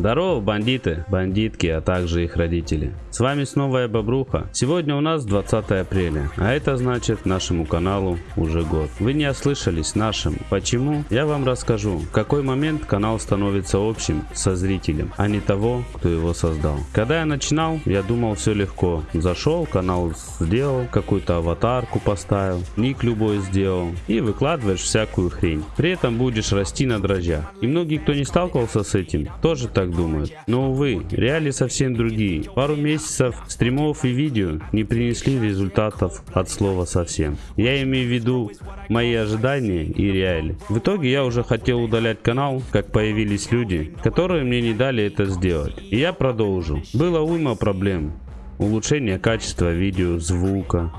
Здорово, бандиты, бандитки, а также их родители. С вами снова я, Бобруха. Сегодня у нас 20 апреля, а это значит нашему каналу уже год. Вы не ослышались нашему. Почему? Я вам расскажу. В какой момент канал становится общим со зрителем, а не того, кто его создал. Когда я начинал, я думал все легко. Зашел, канал сделал, какую-то аватарку поставил, ник любой сделал и выкладываешь всякую хрень. При этом будешь расти на дрожжах. И многие, кто не сталкивался с этим, тоже так так думают. Но увы, реалии совсем другие. Пару месяцев стримов и видео не принесли результатов от слова совсем. Я имею в виду мои ожидания и реалии. В итоге я уже хотел удалять канал, как появились люди, которые мне не дали это сделать. И я продолжу. Было уйма проблем. Улучшение качества видео, звука,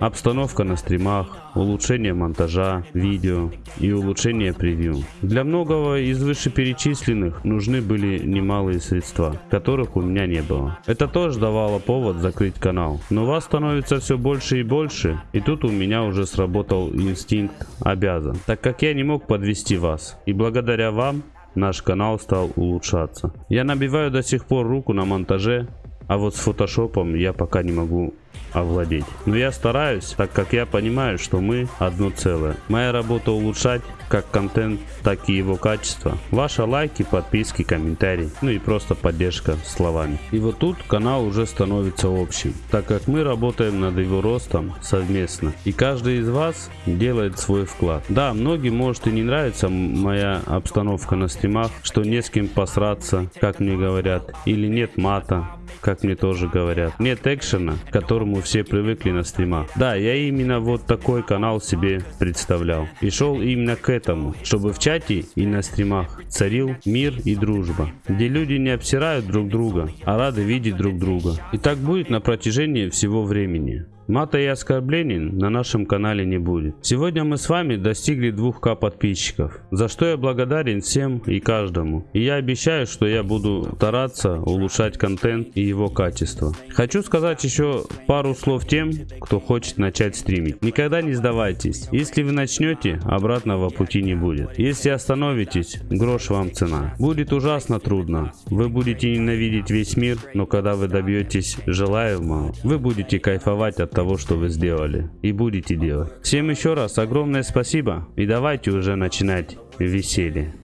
обстановка на стримах, улучшение монтажа, видео и улучшение превью. Для многого из вышеперечисленных нужны были немалые средства, которых у меня не было. Это тоже давало повод закрыть канал. Но вас становится все больше и больше, и тут у меня уже сработал инстинкт обязан, так как я не мог подвести вас. И благодаря вам наш канал стал улучшаться. Я набиваю до сих пор руку на монтаже, а вот с фотошопом я пока не могу овладеть. Но я стараюсь, так как я понимаю, что мы одно целое. Моя работа улучшать как контент, так и его качество. Ваши лайки, подписки, комментарии, ну и просто поддержка словами. И вот тут канал уже становится общим, так как мы работаем над его ростом совместно. И каждый из вас делает свой вклад. Да, многим может и не нравится моя обстановка на стримах, что не с кем посраться, как мне говорят, или нет мата, как мне тоже говорят. Нет экшена, к которому все привыкли на стримах. Да, я именно вот такой канал себе представлял. И шел именно к этому, чтобы в чате и на стримах царил мир и дружба. Где люди не обсирают друг друга, а рады видеть друг друга. И так будет на протяжении всего времени. Мата и оскорблений на нашем канале не будет. Сегодня мы с вами достигли 2к подписчиков, за что я благодарен всем и каждому. И я обещаю, что я буду стараться улучшать контент и его качество. Хочу сказать еще пару слов тем, кто хочет начать стримить. Никогда не сдавайтесь. Если вы начнете, обратного пути не будет. Если остановитесь, грош вам цена. Будет ужасно трудно. Вы будете ненавидеть весь мир, но когда вы добьетесь желаемого, вы будете кайфовать от того, того, что вы сделали и будете делать. Всем еще раз огромное спасибо и давайте уже начинать веселье.